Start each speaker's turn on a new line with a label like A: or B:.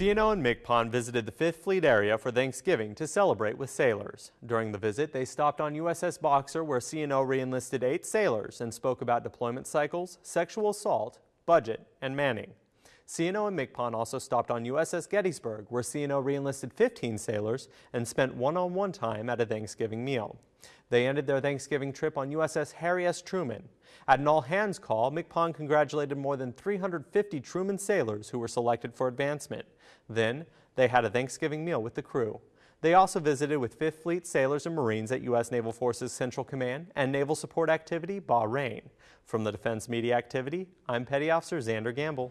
A: CNO and MCPON visited the 5th Fleet area for Thanksgiving to celebrate with sailors. During the visit, they stopped on USS Boxer where CNO reenlisted eight sailors and spoke about deployment cycles, sexual assault, budget, and manning. CNO and MCPON also stopped on USS Gettysburg where CNO reenlisted 15 sailors and spent one-on-one -on -one time at a Thanksgiving meal. They ended their Thanksgiving trip on USS Harry S. Truman. At an all-hands call, MCPON congratulated more than 350 Truman sailors who were selected for advancement. Then, they had a Thanksgiving meal with the crew. They also visited with 5th Fleet sailors and Marines at U.S. Naval Forces Central Command and Naval Support Activity Bahrain. From the Defense Media Activity, I'm Petty Officer Xander Gamble.